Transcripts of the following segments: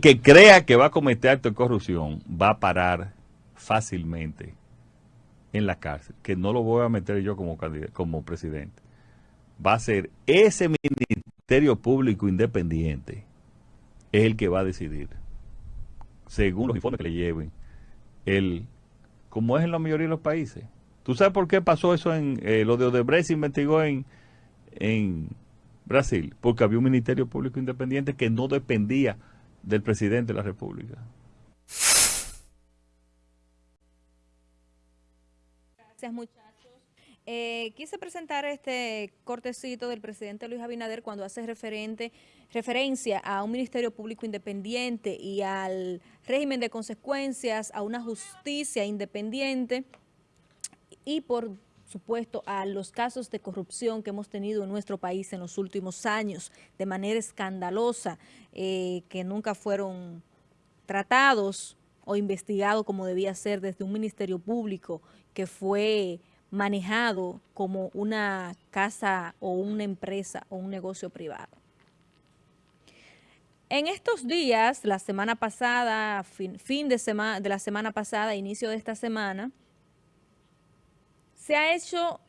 que crea que va a cometer acto de corrupción va a parar fácilmente en la cárcel, que no lo voy a meter yo como, como presidente. Va a ser ese Ministerio Público Independiente es el que va a decidir, según los informes que le lleven, el, como es en la mayoría de los países. ¿Tú sabes por qué pasó eso en eh, lo de Odebrecht? Se investigó en, en Brasil, porque había un Ministerio Público Independiente que no dependía del presidente de la República. Gracias, muchachos. Eh, quise presentar este cortecito del presidente Luis Abinader cuando hace referente, referencia a un Ministerio Público Independiente y al régimen de consecuencias, a una justicia independiente y por supuesto a los casos de corrupción que hemos tenido en nuestro país en los últimos años de manera escandalosa, eh, que nunca fueron tratados o investigados como debía ser desde un ministerio público que fue manejado como una casa o una empresa o un negocio privado. En estos días, la semana pasada, fin, fin de, semana, de la semana pasada, inicio de esta semana, se ha hecho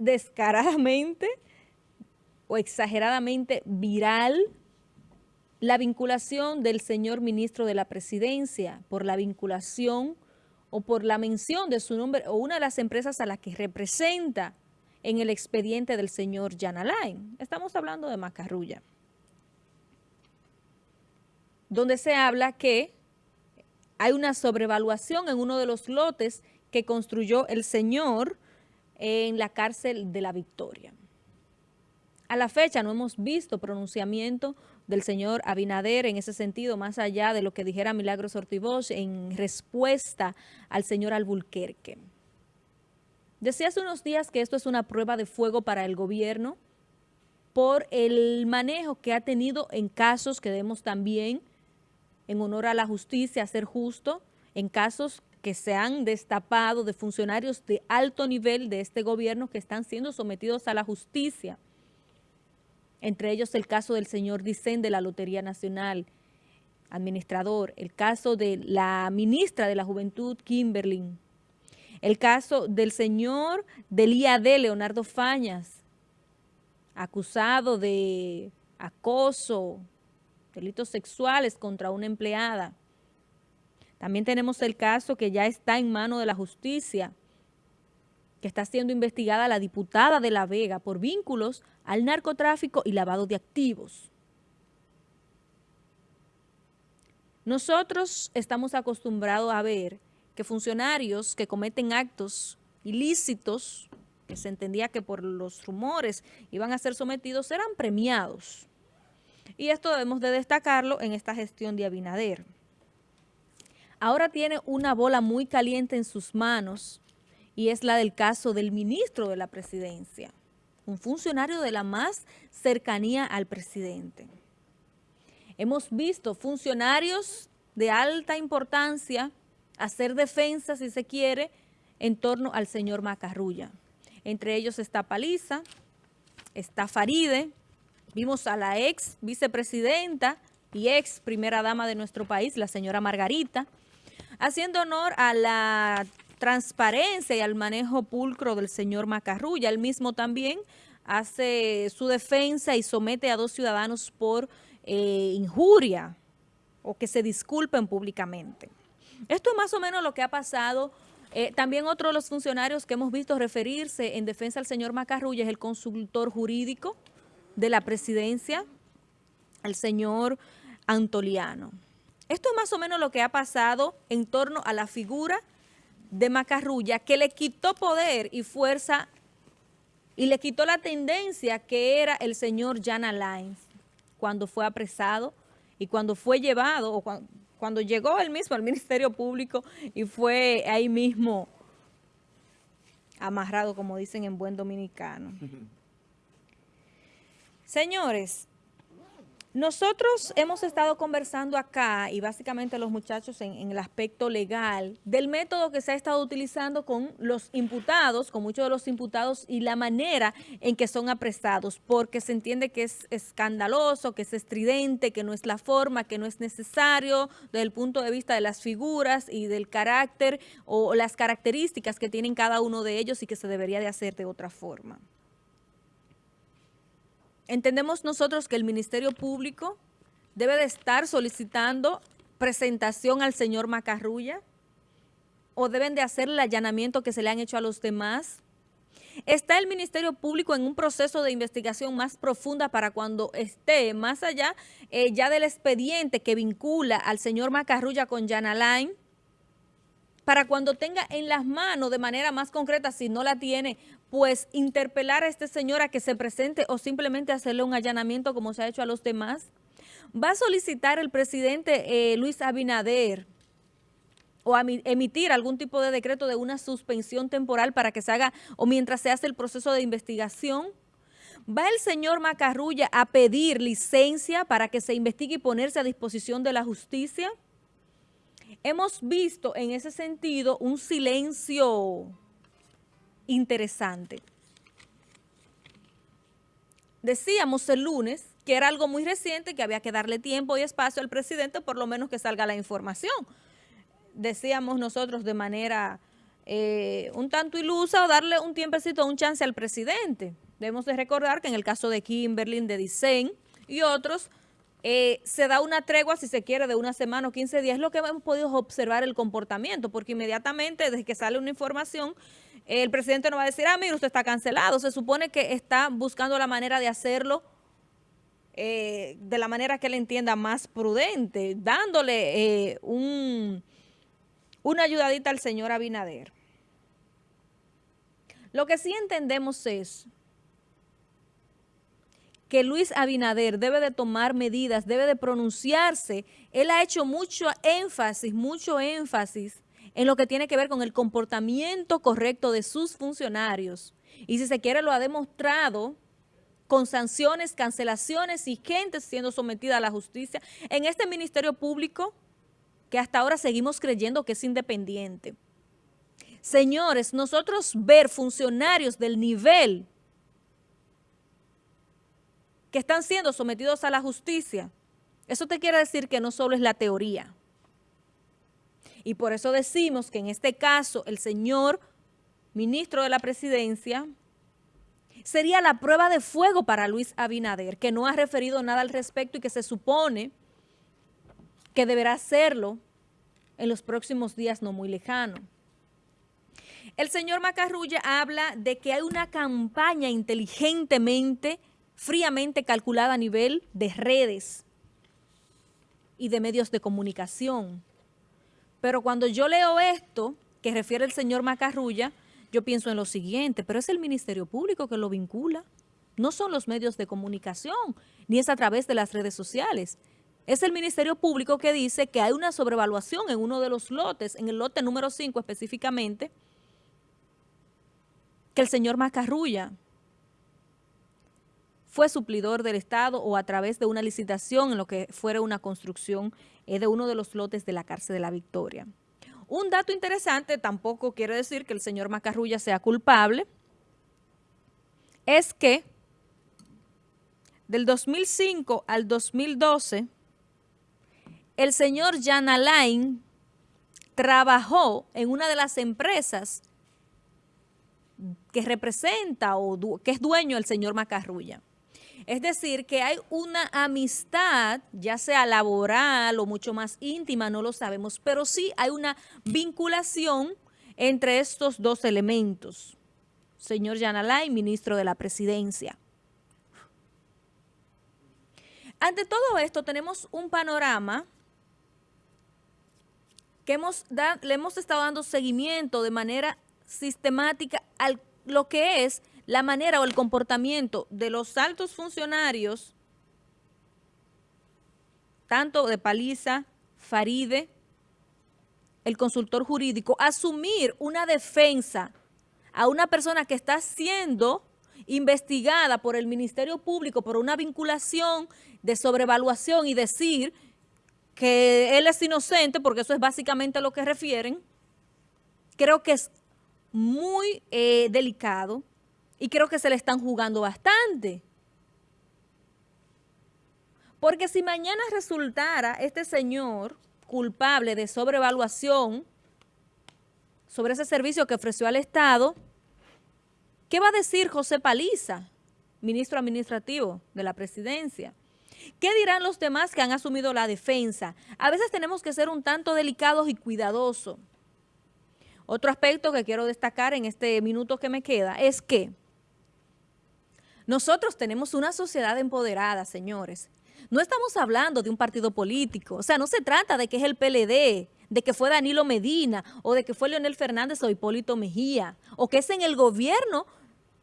descaradamente o exageradamente viral la vinculación del señor ministro de la presidencia por la vinculación o por la mención de su nombre o una de las empresas a las que representa en el expediente del señor Jan Alain. Estamos hablando de Macarrulla. Donde se habla que hay una sobrevaluación en uno de los lotes que construyó el señor en la cárcel de la Victoria. A la fecha no hemos visto pronunciamiento del señor Abinader en ese sentido, más allá de lo que dijera Milagros Ortivoz en respuesta al señor Albulquerque. Decía hace unos días que esto es una prueba de fuego para el gobierno por el manejo que ha tenido en casos que debemos también, en honor a la justicia, ser justo, en casos que se han destapado de funcionarios de alto nivel de este gobierno que están siendo sometidos a la justicia. Entre ellos el caso del señor Dicen de la Lotería Nacional, administrador, el caso de la ministra de la Juventud, Kimberly, el caso del señor del IAD, Leonardo Fañas, acusado de acoso, delitos sexuales contra una empleada, también tenemos el caso que ya está en mano de la justicia, que está siendo investigada la diputada de La Vega por vínculos al narcotráfico y lavado de activos. Nosotros estamos acostumbrados a ver que funcionarios que cometen actos ilícitos, que se entendía que por los rumores iban a ser sometidos, serán premiados. Y esto debemos de destacarlo en esta gestión de Abinader ahora tiene una bola muy caliente en sus manos y es la del caso del ministro de la presidencia, un funcionario de la más cercanía al presidente. Hemos visto funcionarios de alta importancia hacer defensa, si se quiere, en torno al señor Macarrulla. Entre ellos está Paliza, está Faride, vimos a la ex vicepresidenta y ex primera dama de nuestro país, la señora Margarita, haciendo honor a la transparencia y al manejo pulcro del señor Macarrulla. Él mismo también hace su defensa y somete a dos ciudadanos por eh, injuria o que se disculpen públicamente. Esto es más o menos lo que ha pasado. Eh, también otro de los funcionarios que hemos visto referirse en defensa al señor Macarrulla es el consultor jurídico de la presidencia, el señor Antoliano. Esto es más o menos lo que ha pasado en torno a la figura de Macarrulla, que le quitó poder y fuerza y le quitó la tendencia que era el señor Jan Alain cuando fue apresado y cuando fue llevado, o cuando, llegó él mismo al Ministerio Público y fue ahí mismo amarrado, como dicen en buen dominicano. Señores, Nosotros hemos estado conversando acá y básicamente los muchachos en, el aspecto legal del método que se ha estado utilizando con los imputados, con muchos de los imputados y la manera en que son apresados, porque se entiende que es escandaloso, que es estridente, que no es la forma, que no es necesario desde el punto de vista de las figuras y del carácter o las características que tienen cada uno de ellos y que se debería de hacer de otra forma. Entendemos nosotros que el Ministerio Público debe de estar solicitando presentación al señor Macarrulla o deben de hacer el allanamiento que se le han hecho a los demás. ¿Está el Ministerio Público en un proceso de investigación más profunda para cuando esté más allá eh, ya del expediente que vincula al señor Macarrulla con Jan Alain? Para cuando tenga en las manos de manera más concreta, si no la tiene, pues interpelar a este señor a que se presente o simplemente hacerle un allanamiento como se ha hecho a los demás? ¿Va a solicitar el presidente eh, Luis Abinader o emitir algún tipo de decreto de una suspensión temporal para que se haga o mientras se hace el proceso de investigación? ¿Va el señor Macarrulla a pedir licencia para que se investigue y ponerse a disposición de la justicia? Hemos visto en ese sentido un silencio interesante. Decíamos el lunes que era algo muy reciente, que había que darle tiempo y espacio al presidente, por lo menos que salga la información. Decíamos nosotros de manera eh, un tanto ilusa darle un tiempecito, un chance al presidente. Debemos de recordar que en el caso de Kimberly, de Dicen y otros, eh, se da una tregua, si se quiere, de una semana o 15 días. Es lo que hemos podido observar el comportamiento, porque inmediatamente desde que sale una información el presidente no va a decir, ah, mire, usted está cancelado. Se supone que está buscando la manera de hacerlo eh, de la manera que él entienda más prudente, dándole eh, un, una ayudadita al señor Abinader. Lo que sí entendemos es que Luis Abinader debe de tomar medidas, debe de pronunciarse. Él ha hecho mucho énfasis, mucho énfasis en lo que tiene que ver con el comportamiento correcto de sus funcionarios. Y si se quiere lo ha demostrado con sanciones, cancelaciones y gente siendo sometida a la justicia en este Ministerio Público que hasta ahora seguimos creyendo que es independiente. Señores, nosotros ver funcionarios del nivel que están siendo sometidos a la justicia, eso te quiere decir que no solo es la teoría, y por eso decimos que en este caso el señor ministro de la presidencia sería la prueba de fuego para Luis Abinader, que no ha referido nada al respecto y que se supone que deberá hacerlo en los próximos días no muy lejanos. El señor Macarrulla habla de que hay una campaña inteligentemente, fríamente calculada a nivel de redes y de medios de comunicación pero cuando yo leo esto, que refiere el señor Macarrulla, yo pienso en lo siguiente, pero es el Ministerio Público que lo vincula. No son los medios de comunicación, ni es a través de las redes sociales. Es el Ministerio Público que dice que hay una sobrevaluación en uno de los lotes, en el lote número 5 específicamente, que el señor Macarrulla fue suplidor del Estado o a través de una licitación en lo que fuera una construcción eh, de uno de los lotes de la cárcel de la Victoria. Un dato interesante, tampoco quiere decir que el señor Macarrulla sea culpable, es que del 2005 al 2012, el señor Jan Alain trabajó en una de las empresas que representa o que es dueño el señor Macarrulla. Es decir, que hay una amistad, ya sea laboral o mucho más íntima, no lo sabemos, pero sí hay una vinculación entre estos dos elementos. Señor Yanalay, ministro de la Presidencia. Ante todo esto tenemos un panorama que hemos le hemos estado dando seguimiento de manera sistemática a lo que es la manera o el comportamiento de los altos funcionarios, tanto de Paliza, Faride, el consultor jurídico, asumir una defensa a una persona que está siendo investigada por el Ministerio Público por una vinculación de sobrevaluación y decir que él es inocente, porque eso es básicamente lo que refieren, creo que es muy eh, delicado y creo que se le están jugando bastante. Porque si mañana resultara este señor culpable de sobrevaluación sobre ese servicio que ofreció al Estado, ¿qué va a decir José Paliza, ministro administrativo de la presidencia? ¿Qué dirán los demás que han asumido la defensa? A veces tenemos que ser un tanto delicados y cuidadosos. Otro aspecto que quiero destacar en este minuto que me queda es que nosotros tenemos una sociedad empoderada, señores. No estamos hablando de un partido político, o sea, no se trata de que es el PLD, de que fue Danilo Medina, o de que fue Leonel Fernández o Hipólito Mejía, o que es en el gobierno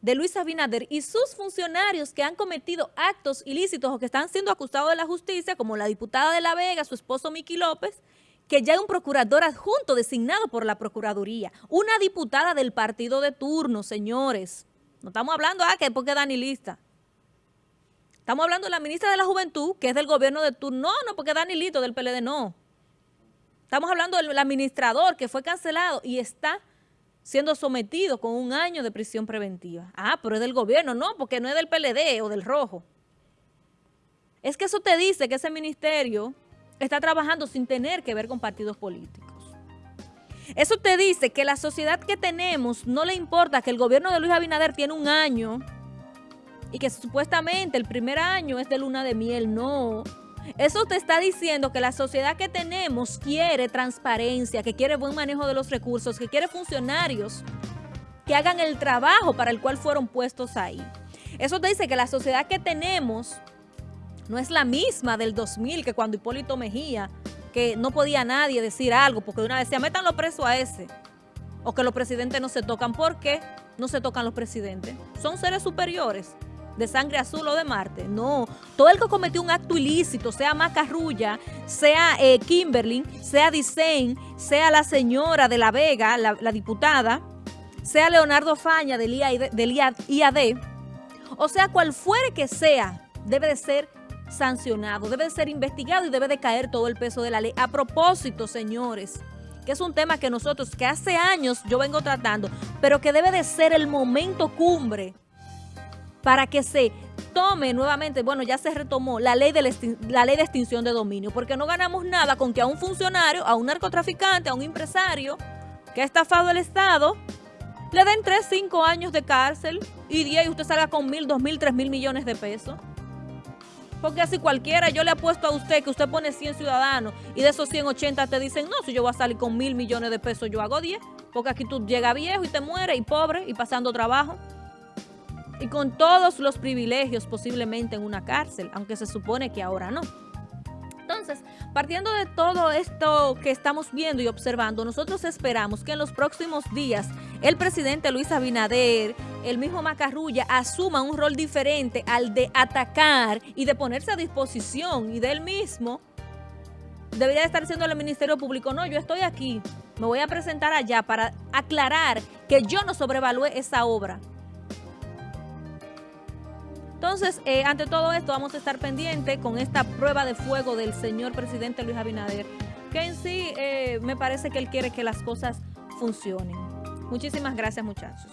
de Luis Abinader y sus funcionarios que han cometido actos ilícitos o que están siendo acusados de la justicia, como la diputada de La Vega, su esposo Miki López, que ya hay un procurador adjunto designado por la Procuraduría, una diputada del partido de turno, señores. No estamos hablando, ah, que porque Danilista. Estamos hablando de la ministra de la Juventud, que es del gobierno de turno. No, no, porque Danilito del PLD, no. Estamos hablando del administrador que fue cancelado y está siendo sometido con un año de prisión preventiva. Ah, pero es del gobierno, no, porque no es del PLD o del Rojo. Es que eso te dice que ese ministerio está trabajando sin tener que ver con partidos políticos. Eso te dice que la sociedad que tenemos no le importa que el gobierno de Luis Abinader tiene un año y que supuestamente el primer año es de luna de miel. No. Eso te está diciendo que la sociedad que tenemos quiere transparencia, que quiere buen manejo de los recursos, que quiere funcionarios que hagan el trabajo para el cual fueron puestos ahí. Eso te dice que la sociedad que tenemos no es la misma del 2000, que cuando Hipólito Mejía que no podía nadie decir algo, porque de una vez decía, métanlo preso a ese, o que los presidentes no se tocan. ¿Por qué no se tocan los presidentes? Son seres superiores, de sangre azul o de Marte. No, todo el que cometió un acto ilícito, sea Macarrulla, sea eh, Kimberly, sea Dicen, sea la señora de La Vega, la, diputada, sea Leonardo Faña del, del IAD, o sea, cual fuere que sea, debe de ser sancionado, debe de ser investigado y debe de caer todo el peso de la ley. A propósito, señores, que es un tema que nosotros, que hace años yo vengo tratando, pero que debe de ser el momento cumbre para que se tome nuevamente, bueno, ya se retomó la ley, de la ley de extinción de dominio, porque no ganamos nada con que a un funcionario, a un narcotraficante, a un empresario que ha estafado el Estado, le den 3, 5 años de cárcel y 10 y usted salga con mil, dos mil, tres mil millones de pesos. Porque así cualquiera, yo le apuesto a usted que usted pone 100 ciudadanos y de esos 180 te dicen, no, si yo voy a salir con mil millones de pesos, yo hago 10. Porque aquí tú llegas viejo y te mueres y pobre y pasando trabajo. Y con todos los privilegios posiblemente en una cárcel, aunque se supone que ahora no. Partiendo de todo esto que estamos viendo y observando, nosotros esperamos que en los próximos días el presidente Luis Abinader, el mismo Macarrulla, asuma un rol diferente al de atacar y de ponerse a disposición y de él mismo debería estar siendo el Ministerio Público, no, yo estoy aquí, me voy a presentar allá para aclarar que yo no sobrevalué esa obra. Entonces, eh, ante todo esto, vamos a estar pendientes con esta prueba de fuego del señor presidente Luis Abinader, que en sí eh, me parece que él quiere que las cosas funcionen. Muchísimas gracias, muchachos.